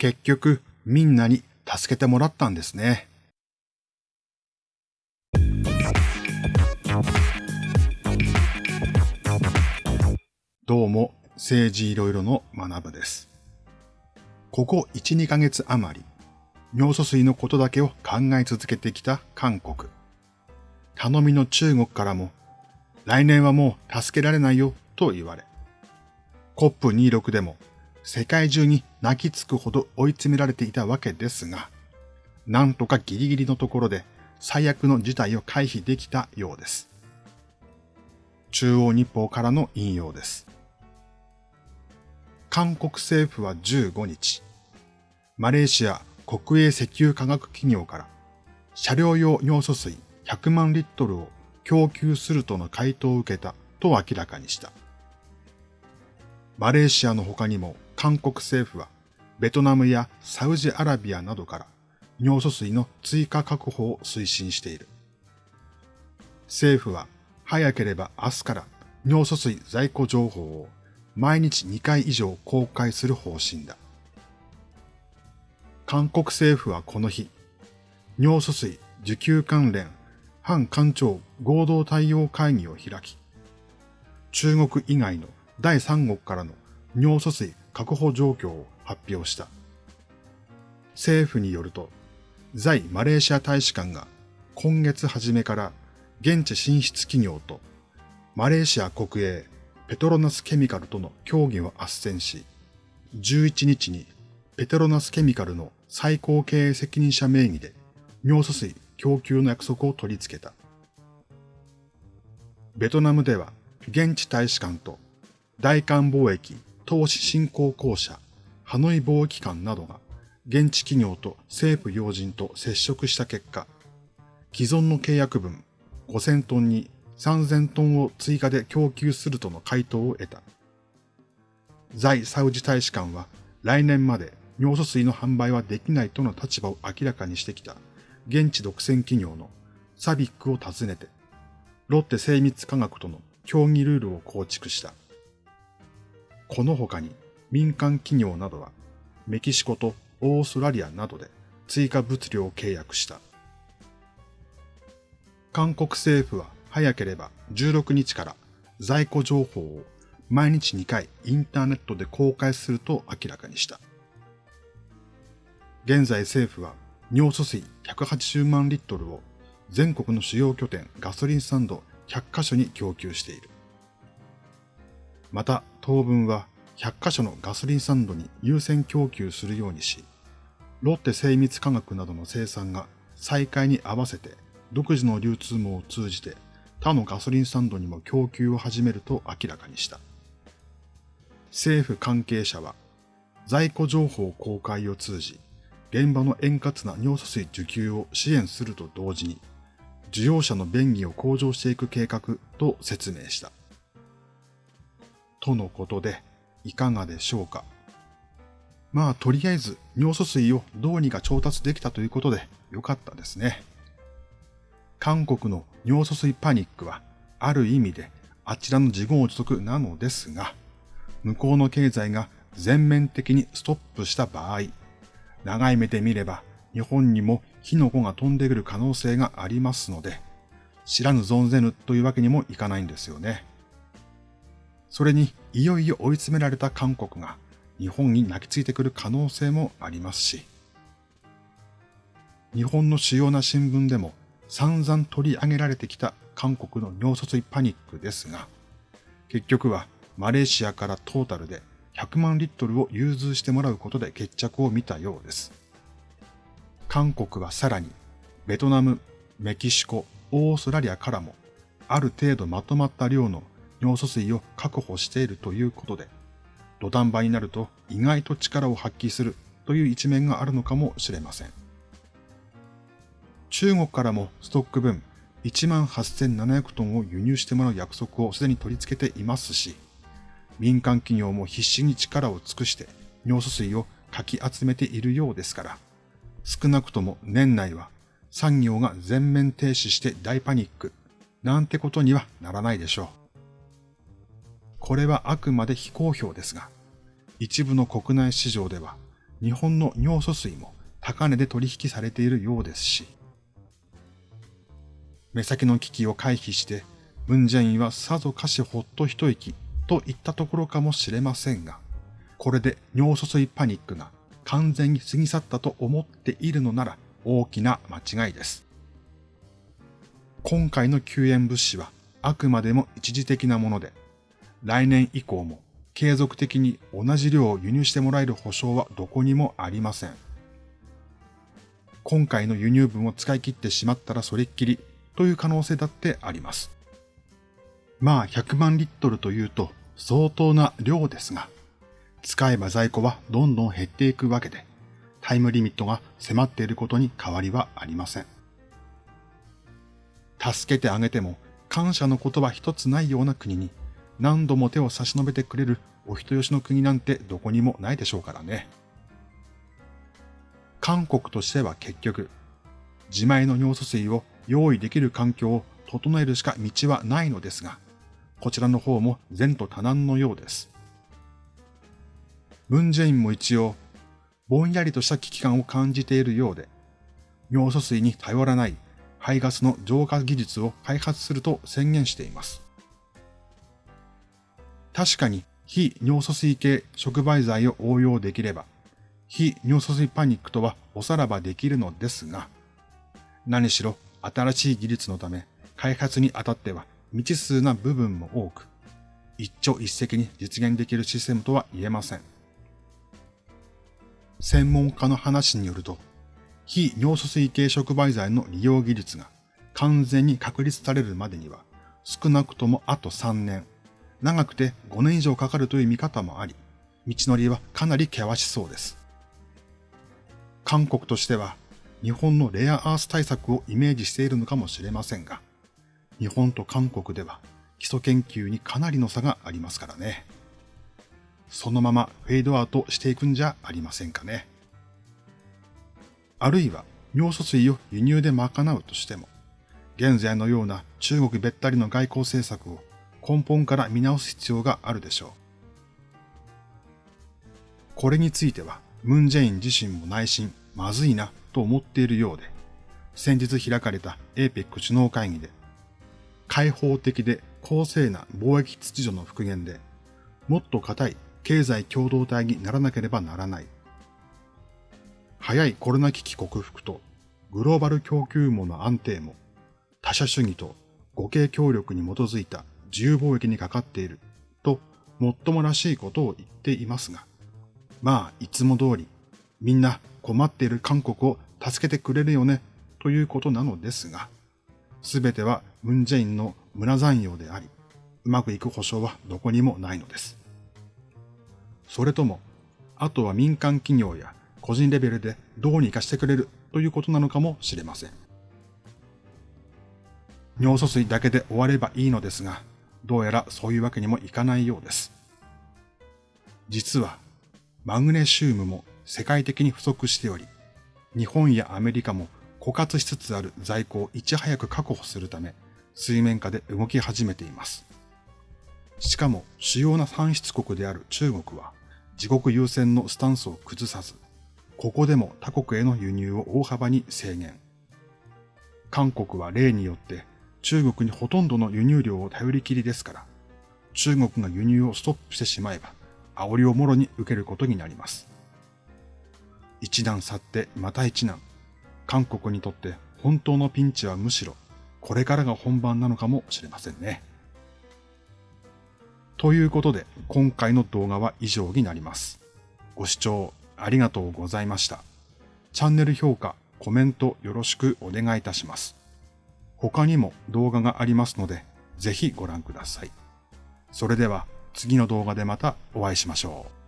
結局みんなに助けてもらったんですね。どうも政治いろいろの学部です。ここ1、2ヶ月余り、尿素水のことだけを考え続けてきた韓国。頼みの中国からも、来年はもう助けられないよと言われ、COP26 でも世界中に泣きつくほど追い詰められていたわけですが、なんとかギリギリのところで最悪の事態を回避できたようです。中央日報からの引用です。韓国政府は15日、マレーシア国営石油化学企業から車両用尿素水100万リットルを供給するとの回答を受けたと明らかにした。マレーシアの他にも韓国政府はベトナムやサウジアラビアなどから尿素水の追加確保を推進している。政府は早ければ明日から尿素水在庫情報を毎日2回以上公開する方針だ。韓国政府はこの日、尿素水受給関連反官庁合同対応会議を開き、中国以外の第三国からの尿素水確保状況を発表した。政府によると、在マレーシア大使館が今月初めから現地進出企業とマレーシア国営ペトロナスケミカルとの協議を斡旋し、11日にペトロナスケミカルの最高経営責任者名義で尿素水供給の約束を取り付けた。ベトナムでは現地大使館と大韓貿易投資振興公社、ハノイ貿易官などが現地企業と政府要人と接触した結果、既存の契約分5000トンに3000トンを追加で供給するとの回答を得た。在サウジ大使館は来年まで尿素水の販売はできないとの立場を明らかにしてきた現地独占企業のサビックを訪ねて、ロッテ精密科学との協議ルールを構築した。この他に民間企業などはメキシコとオーストラリアなどで追加物量を契約した。韓国政府は早ければ16日から在庫情報を毎日2回インターネットで公開すると明らかにした。現在政府は尿素水180万リットルを全国の主要拠点ガソリンスタンド100カ所に供給している。また当分は100カ所のガソリンスタンドに優先供給するようにし、ロッテ精密化学などの生産が再開に合わせて独自の流通網を通じて他のガソリンスタンドにも供給を始めると明らかにした。政府関係者は在庫情報公開を通じ、現場の円滑な尿素水受給を支援すると同時に、需要者の便宜を向上していく計画と説明した。とのことで、いかがでしょうか。まあ、とりあえず尿素水をどうにか調達できたということでよかったですね。韓国の尿素水パニックは、ある意味であちらの自業自得なのですが、向こうの経済が全面的にストップした場合、長い目で見れば日本にも火の粉が飛んでくる可能性がありますので、知らぬ存ぜぬというわけにもいかないんですよね。それにいよいよ追い詰められた韓国が日本に泣きついてくる可能性もありますし、日本の主要な新聞でも散々取り上げられてきた韓国の尿素水パニックですが、結局はマレーシアからトータルで100万リットルを融通してもらうことで決着を見たようです。韓国はさらにベトナム、メキシコ、オーストラリアからもある程度まとまった量の尿素水を確保しているということで、土壇場になると意外と力を発揮するという一面があるのかもしれません。中国からもストック分18,700トンを輸入してもらう約束をすでに取り付けていますし、民間企業も必死に力を尽くして尿素水をかき集めているようですから、少なくとも年内は産業が全面停止して大パニックなんてことにはならないでしょう。これはあくまで非公表ですが、一部の国内市場では日本の尿素水も高値で取引されているようですし、目先の危機を回避して、ムンジェインはさぞかしほっと一息といったところかもしれませんが、これで尿素水パニックが完全に過ぎ去ったと思っているのなら大きな間違いです。今回の救援物資はあくまでも一時的なもので、来年以降も継続的に同じ量を輸入してもらえる保証はどこにもありません。今回の輸入分を使い切ってしまったらそれっきりという可能性だってあります。まあ100万リットルというと相当な量ですが、使えば在庫はどんどん減っていくわけで、タイムリミットが迫っていることに変わりはありません。助けてあげても感謝の言葉一つないような国に何度も手を差し伸べてくれるお人よしの国なんてどこにもないでしょうからね。韓国としては結局、自前の尿素水を用意できる環境を整えるしか道はないのですが、こちらの方も前途多難のようです。ムンジェインも一応、ぼんやりとした危機感を感じているようで、尿素水に頼らない排ガスの浄化技術を開発すると宣言しています。確かに非尿素水系触媒剤を応用できれば、非尿素水パニックとはおさらばできるのですが、何しろ新しい技術のため開発にあたっては未知数な部分も多く、一朝一夕に実現できるシステムとは言えません。専門家の話によると、非尿素水系触媒剤の利用技術が完全に確立されるまでには少なくともあと3年、長くて5年以上かかるという見方もあり、道のりはかなり険しそうです。韓国としては日本のレアアース対策をイメージしているのかもしれませんが、日本と韓国では基礎研究にかなりの差がありますからね。そのままフェードアウトしていくんじゃありませんかね。あるいは尿素水を輸入で賄うとしても、現在のような中国べったりの外交政策を根本から見直す必要があるでしょう。これについては、ムンジェイン自身も内心まずいなと思っているようで、先日開かれた APEC 首脳会議で、開放的で公正な貿易秩序の復元で、もっと固い経済共同体にならなければならない。早いコロナ危機克服とグローバル供給網の安定も他者主義と互恵協力に基づいた自由貿易にかかっているともっともらしいことを言っていますが、まあいつも通りみんな困っている韓国を助けてくれるよねということなのですが、すべてはムンジェインの村残用であり、うまくいく保証はどこにもないのです。それとも、あとは民間企業や個人レベルでどうにかしてくれるということなのかもしれません。尿素水だけで終わればいいのですが、どうやらそういうわけにもいかないようです。実は、マグネシウムも世界的に不足しており、日本やアメリカも枯渇しつつある在庫をいち早く確保するため、水面下で動き始めています。しかも主要な産出国である中国は、自国優先のスタンスを崩さず、ここでも他国への輸入を大幅に制限。韓国は例によって中国にほとんどの輸入量を頼りきりですから、中国が輸入をストップしてしまえば、煽りをもろに受けることになります。一段去ってまた一難。韓国にとって本当のピンチはむしろこれからが本番なのかもしれませんね。ということで今回の動画は以上になります。ご視聴ありがとうございました。チャンネル評価、コメントよろしくお願いいたします。他にも動画がありますのでぜひご覧ください。それでは次の動画でまたお会いしましょう。